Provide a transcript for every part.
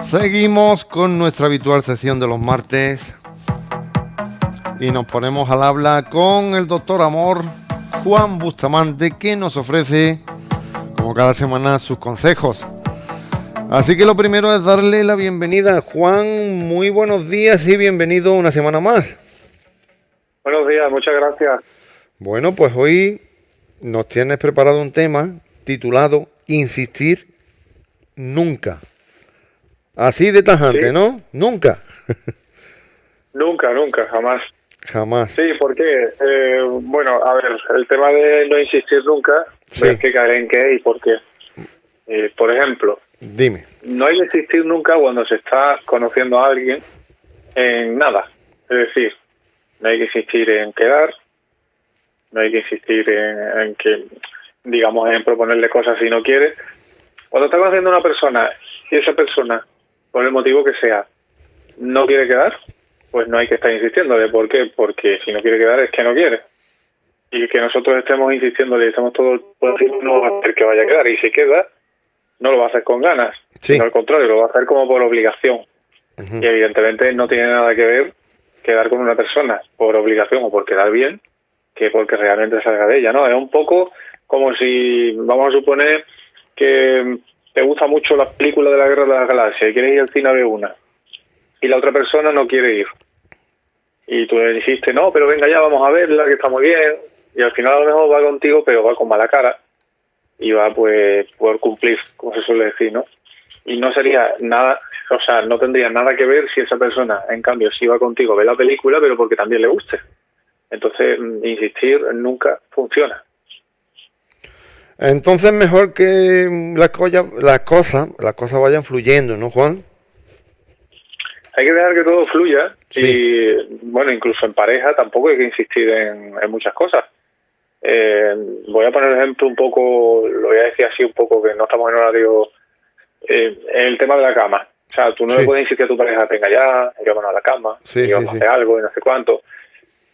Seguimos con nuestra habitual sesión de los martes y nos ponemos al habla con el doctor Amor Juan Bustamante que nos ofrece como cada semana sus consejos. Así que lo primero es darle la bienvenida. Juan, muy buenos días y bienvenido una semana más. Buenos días, muchas gracias. Bueno, pues hoy nos tienes preparado un tema titulado Insistir nunca. Así de tajante, ¿no? Nunca. nunca, nunca, jamás. Jamás. Sí, porque, eh, bueno, a ver, el tema de no insistir nunca, sí. hay que caer en qué y por qué. Eh, por ejemplo, dime. No hay que insistir nunca cuando se está conociendo a alguien en nada. Es decir, no hay que insistir en quedar, no hay que insistir en, en que, digamos, en proponerle cosas si no quiere. Cuando está conociendo a una persona y esa persona por el motivo que sea, no quiere quedar, pues no hay que estar insistiéndole. ¿Por qué? Porque si no quiere quedar es que no quiere. Y que nosotros estemos insistiéndole y estemos todo el tiempo no va a hacer que vaya a quedar. Y si queda, no lo va a hacer con ganas. Sí. Sino al contrario, lo va a hacer como por obligación. Uh -huh. Y evidentemente no tiene nada que ver quedar con una persona por obligación o por quedar bien que porque realmente salga de ella, ¿no? Es un poco como si, vamos a suponer que te gusta mucho la película de la Guerra de las Galaxias y quieres ir al cine a ver una y la otra persona no quiere ir. Y tú le dijiste no pero venga ya vamos a verla que está muy bien y al final a lo mejor va contigo pero va con mala cara y va pues por cumplir como se suele decir no y no sería nada o sea no tendría nada que ver si esa persona en cambio si va contigo a ver la película pero porque también le guste. Entonces insistir nunca funciona entonces mejor que las cosas, las cosas, las cosas vayan fluyendo, ¿no, Juan? Hay que dejar que todo fluya Sí. y, bueno, incluso en pareja tampoco hay que insistir en, en muchas cosas. Eh, voy a poner ejemplo un poco, lo voy a decir así un poco, que no estamos en horario, eh, el tema de la cama. O sea, tú no Sí. le puedes insistir a tu pareja, venga ya, vámonos a la cama, Sí, vamos a hacer algo y no sé cuánto.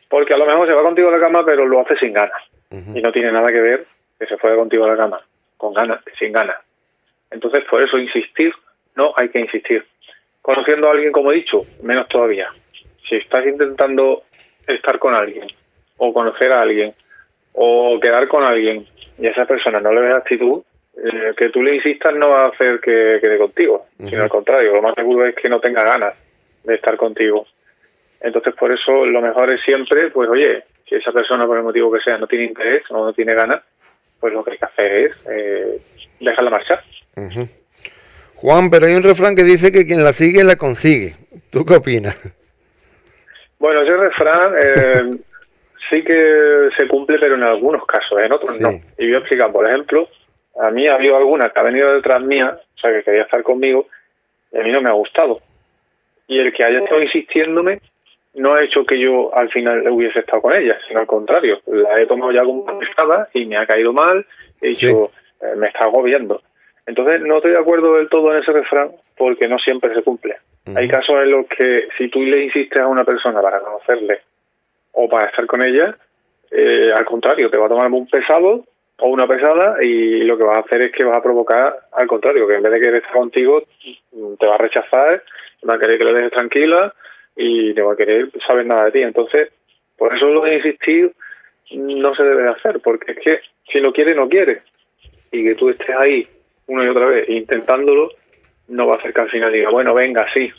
Porque a lo mejor se va contigo a la cama, pero lo hace sin ganas. Y no tiene nada que ver que se fuera contigo a la cama, con ganas, sin ganas. Entonces, por eso insistir, no hay que insistir. Conociendo a alguien, como he dicho, menos todavía. Si estás intentando estar con alguien, o conocer a alguien, o quedar con alguien, y a esa persona no le ves actitud, eh, que tú le insistas no va a hacer que quede contigo, sino al contrario, lo más seguro es que no tenga ganas de estar contigo. Entonces, por eso lo mejor es siempre, pues oye, si esa persona por el motivo que sea no tiene interés o no tiene ganas, pues lo que hay que hacer es eh, dejarla marchar. Juan, pero hay un refrán que dice que quien la sigue la consigue. ¿Tú qué opinas? Bueno, ese refrán eh, sí que se cumple, pero en algunos casos, en otros Sí. no. Y voy a explicar, por ejemplo, a mí ha habido alguna que ha venido detrás mía, o sea, que quería estar conmigo, y a mí no me ha gustado. Y el que haya estado insistiéndome no ha hecho que yo al final hubiese estado con ella, sino al contrario, la he tomado ya como pesada y me ha caído mal, he dicho, eh, me está agobiando. Entonces no estoy de acuerdo del todo en ese refrán porque no siempre se cumple. Hay casos en los que si tú le insistes a una persona para conocerle o para estar con ella, eh, al contrario, te va a tomar un pesado o una pesada y lo que vas a hacer es que vas a provocar al contrario, que en vez de querer estar contigo, te va a rechazar, va a querer que le dejes tranquila y te va a querer saber nada de ti. Entonces, por eso lo de insistir no se debe de hacer, porque es que si no quiere, no quiere. Y que tú estés ahí una y otra vez intentándolo, no va a hacer que al final diga, bueno, venga, sí,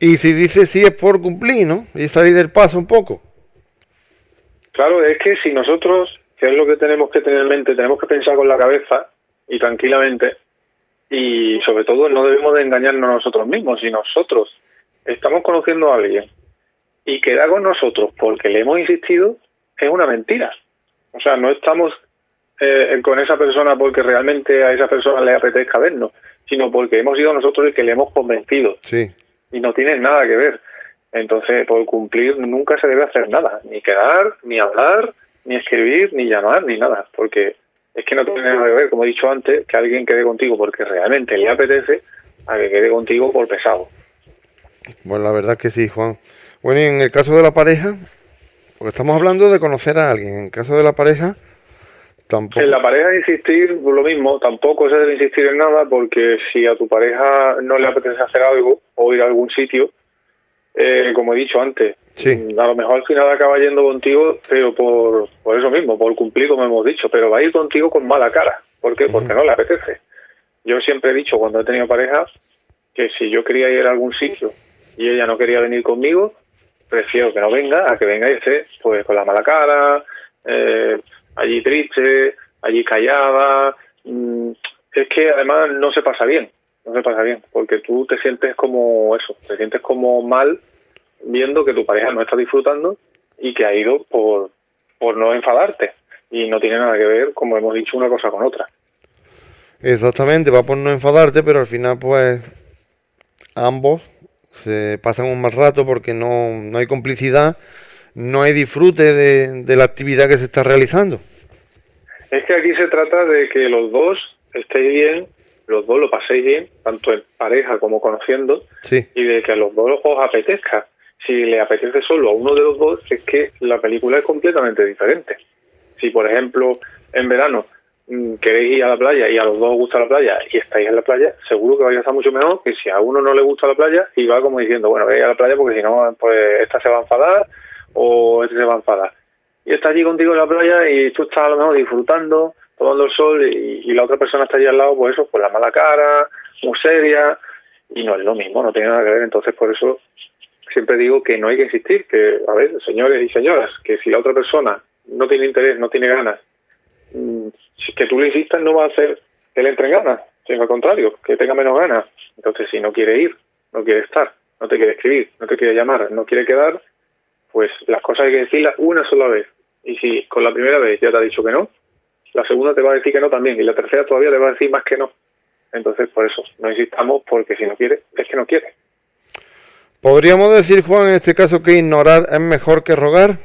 Y si dice sí es por cumplir, ¿no? Y salir del paso un poco. Claro, es que si nosotros, que es lo que tenemos que tener en mente, tenemos que pensar con la cabeza y tranquilamente, y sobre todo no debemos de engañarnos nosotros mismos. Si nosotros estamos conociendo a alguien y queda con nosotros porque le hemos insistido, es una mentira. O sea, no estamos eh, con esa persona porque realmente a esa persona le apetezca vernos, sino porque hemos sido nosotros el que le hemos convencido Sí. y no tiene nada que ver. Entonces, por cumplir nunca se debe hacer nada, ni quedar, ni hablar, ni escribir, ni llamar, ni nada, porque es que no tiene nada que ver, como he dicho antes, que alguien quede contigo porque realmente le apetece a que quede contigo por pesado. Bueno, la verdad que sí, Juan. Bueno, y en el caso de la pareja, porque estamos hablando de conocer a alguien, en el caso de la pareja, En la pareja insistir, lo mismo, tampoco se debe insistir en nada porque si a tu pareja no le apetece hacer algo o ir a algún sitio, eh, como he dicho antes, a lo mejor al final acaba yendo contigo, pero por, por eso mismo, por cumplir como hemos dicho, pero va a ir contigo con mala cara. ¿Por qué? Porque no le apetece. Yo siempre he dicho cuando he tenido pareja que si yo quería ir a algún sitio y ella no quería venir conmigo, prefiero que no venga a que venga esté pues con la mala cara, eh, allí triste, allí callada. Mm, es que además no se pasa bien, no se pasa bien, porque tú te sientes como eso, te sientes como mal viendo que tu pareja no está disfrutando y que ha ido por, por no enfadarte. Y no tiene nada que ver, como hemos dicho, una cosa con otra. Exactamente, va por no enfadarte, pero al final pues ambos se pasan un mal rato porque no, no hay complicidad, no hay disfrute de, de la actividad que se está realizando. Es que aquí se trata de que los dos estéis bien, los dos lo paséis bien, tanto en pareja como conociendo, y de que a los dos os apetezca. Si le apetece solo a uno de los dos, es que la película es completamente diferente. Si, por ejemplo, en verano queréis ir a la playa y a los dos os gusta la playa y estáis en la playa, seguro que vais a estar mucho mejor que si a uno no le gusta la playa y va como diciendo, bueno, voy a la playa porque si no, pues esta se va a enfadar o este se va a enfadar y está allí contigo en la playa y tú estás a lo mejor disfrutando, tomando el sol y, la otra persona está allí al lado, pues eso, con la mala cara, muy seria, y no es lo mismo, no tiene nada que ver. Entonces, por eso siempre digo que no hay que insistir, que, a ver, señores y señoras, que si la otra persona no tiene interés, no tiene ganas, mm, que tú le insistas no va a hacer que le entre ganas, sino al contrario, que tenga menos ganas. Entonces, si no quiere ir, no quiere estar, no te quiere escribir, no te quiere llamar, no quiere quedar, pues las cosas hay que decirlas una sola vez. Y si con la primera vez ya te ha dicho que no, la segunda te va a decir que no también, y la tercera todavía te va a decir más que no. Entonces, por eso, no insistamos porque si no quiere, es que no quiere. ¿Podríamos decir, Juan, en este caso que ignorar es mejor que rogar?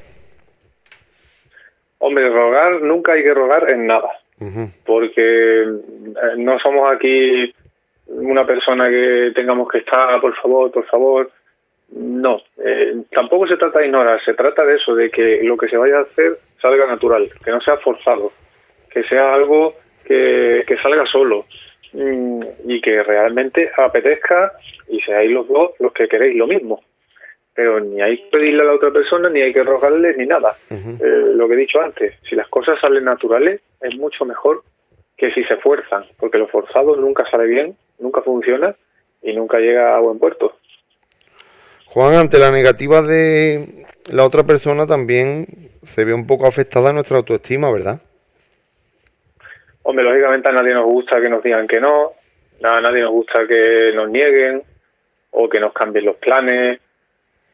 Hombre, rogar, nunca hay que rogar en nada. Porque eh, no somos aquí una persona que tengamos que estar, por favor, por favor. No, eh, tampoco se trata de ignorar, se trata de eso, de que lo que se vaya a hacer salga natural, que no sea forzado, que sea algo que, salga solo mm, y que realmente apetezca y seáis los dos los que queréis lo mismo. Pero ni hay que pedirle a la otra persona, ni hay que rogarle, ni nada. Eh, lo que he dicho antes, si las cosas salen naturales, es mucho mejor que si se fuerzan, porque lo forzado nunca sale bien, nunca funciona y nunca llega a buen puerto. Juan, ante la negativa de la otra persona también se ve un poco afectada nuestra autoestima, ¿verdad? Hombre, lógicamente a nadie nos gusta que nos digan que no, a nadie nos gusta que nos nieguen o que nos cambien los planes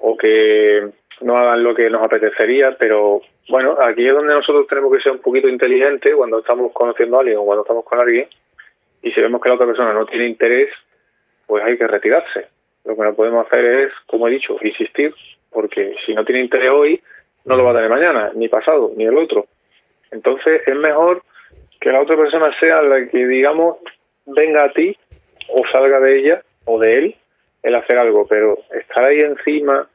o que no hagan lo que nos apetecería, pero bueno, aquí es donde nosotros tenemos que ser un poquito inteligentes cuando estamos conociendo a alguien o cuando estamos con alguien y si vemos que la otra persona no tiene interés, pues hay que retirarse lo que no podemos hacer es, como he dicho, insistir, porque si no tiene interés hoy, no lo va a tener mañana, ni pasado, ni el otro. Entonces es mejor que la otra persona sea la que, digamos, venga a ti o salga de ella o de él el hacer algo, pero estar ahí encima,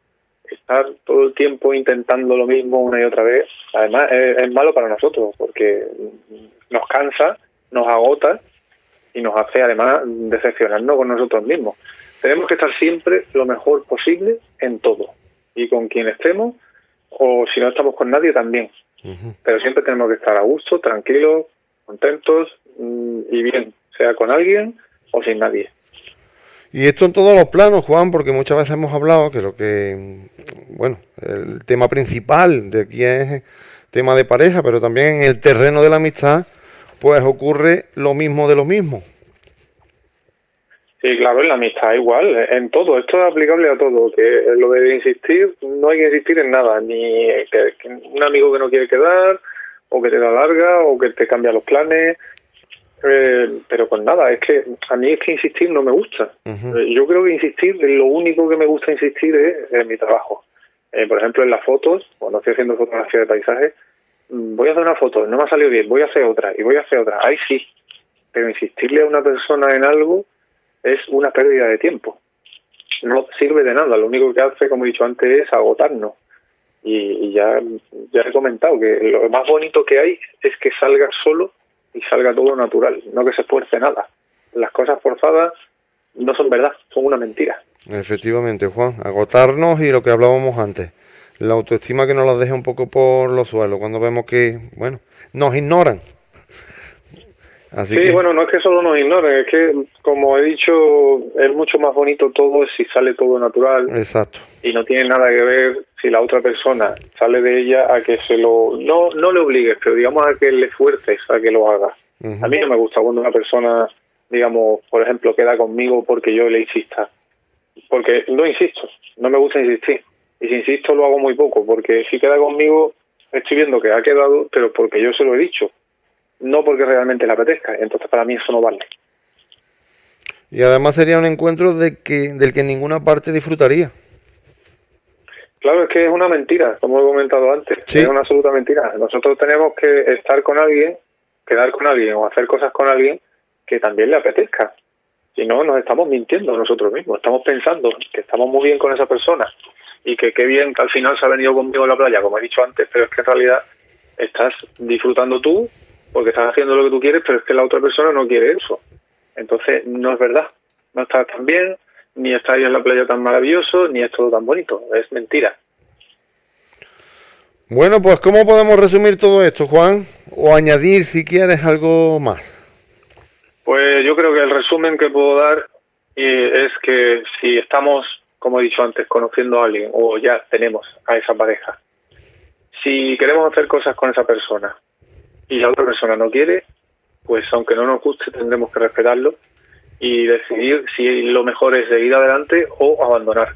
estar todo el tiempo intentando lo mismo una y otra vez, además es, es malo para nosotros, porque nos cansa, nos agota y nos hace además decepcionarnos con nosotros mismos. Tenemos que estar siempre lo mejor posible en todo. Y con quien estemos, o si no estamos con nadie también. Pero siempre tenemos que estar a gusto, tranquilos, contentos mm, y bien, sea con alguien o sin nadie. Y esto en todos los planos, Juan, porque muchas veces hemos hablado que lo que, bueno, el tema principal de aquí es tema de pareja, pero también en el terreno de la amistad, pues ocurre lo mismo de lo mismo. Sí, claro, en la amistad igual, en todo, esto es aplicable a todo, que lo de insistir, no hay que insistir en nada, ni que, un amigo que no quiere quedar, o que te da larga, o que te cambia los planes, eh, pero con nada, es que a mí es que insistir no me gusta. Eh, yo creo que insistir, lo único que me gusta insistir es en mi trabajo. Eh, por ejemplo, en las fotos, cuando estoy haciendo fotografía de paisajes, mm, voy a hacer una foto, no me ha salido bien, voy a hacer otra, y voy a hacer otra, ahí sí, pero insistirle a una persona en algo es una pérdida de tiempo. No sirve de nada, lo único que hace, como he dicho antes, es agotarnos. Y, ya, ya he comentado que lo más bonito que hay es que salga solo y salga todo natural, no que se esfuerce nada. Las cosas forzadas no son verdad, son una mentira. Efectivamente, Juan, agotarnos y lo que hablábamos antes, la autoestima que nos la deja un poco por los suelos cuando vemos que, bueno, nos ignoran. Sí, bueno, no es que solo nos ignoren, es que, como he dicho, es mucho más bonito todo si sale todo natural. Exacto. Y no tiene nada que ver si la otra persona sale de ella a que se lo... No, no le obligues, pero digamos a que le fuerces a que lo haga. A mí no me gusta cuando una persona, digamos, por ejemplo, queda conmigo porque yo le insista. Porque no insisto, no me gusta insistir. Y si insisto lo hago muy poco, porque si queda conmigo estoy viendo que ha quedado, pero porque yo se lo he dicho, no porque realmente le apetezca. Entonces para mí eso no vale. Y además sería un encuentro de que, del que ninguna parte disfrutaría. Claro, es que es una mentira, como he comentado antes. Es una absoluta mentira. Nosotros tenemos que estar con alguien, quedar con alguien o hacer cosas con alguien que también le apetezca. Si no, nos estamos mintiendo nosotros mismos. Estamos pensando que estamos muy bien con esa persona y que qué bien que al final se ha venido conmigo a la playa, como he dicho antes, pero es que en realidad estás disfrutando tú porque estás haciendo lo que tú quieres, pero es que la otra persona no quiere eso. Entonces, no es verdad. No estás tan bien, ni está ahí en la playa tan maravilloso, ni es todo tan bonito. Es mentira. Bueno, pues ¿cómo podemos resumir todo esto, Juan? O añadir, si quieres, algo más. Pues yo creo que el resumen que puedo dar eh, es que si estamos como he dicho antes, conociendo a alguien o ya tenemos a esa pareja, si queremos hacer cosas con esa persona y la otra persona no quiere, pues aunque no nos guste tendremos que respetarlo y decidir si lo mejor es seguir adelante o abandonar,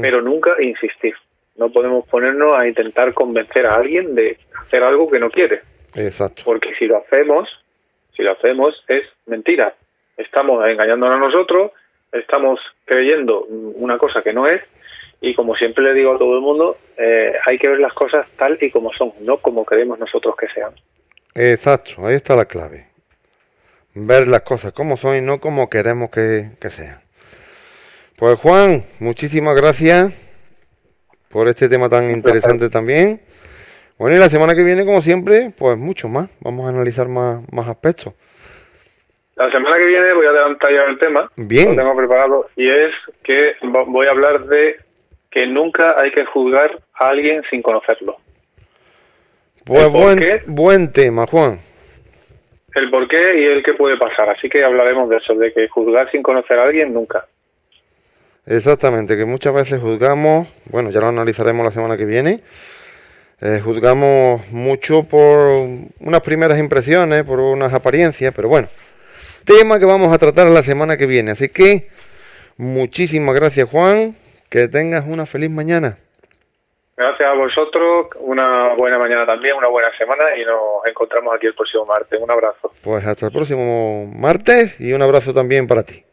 pero nunca insistir. No podemos ponernos a intentar convencer a alguien de hacer algo que no quiere. Exacto. Porque si lo hacemos, si lo hacemos es mentira. Estamos engañándonos a nosotros estamos creyendo una cosa que no es y como siempre le digo a todo el mundo, eh, hay que ver las cosas tal y como son, no como queremos nosotros que sean. Exacto, ahí está la clave. Ver las cosas como son y no como queremos que, sean. Pues Juan, muchísimas gracias por este tema tan interesante también. Bueno, y la semana que viene, como siempre, pues mucho más. Vamos a analizar más, más aspectos. La semana que viene voy a adelantar ya el tema. Bien. Lo tengo preparado. Y es que voy a hablar de que nunca hay que juzgar a alguien sin conocerlo. Pues buen, buen tema, Juan. El por qué y el qué puede pasar. Así que hablaremos de eso, de que juzgar sin conocer a alguien nunca. Exactamente, que muchas veces juzgamos, bueno, ya lo analizaremos la semana que viene, eh, juzgamos mucho por unas primeras impresiones, por unas apariencias, pero bueno, tema que vamos a tratar la semana que viene. Así que muchísimas gracias Juan, que tengas una feliz mañana. Gracias a vosotros, una buena mañana también, una buena semana y nos encontramos aquí el próximo martes. Un abrazo. Pues hasta el próximo martes y un abrazo también para ti.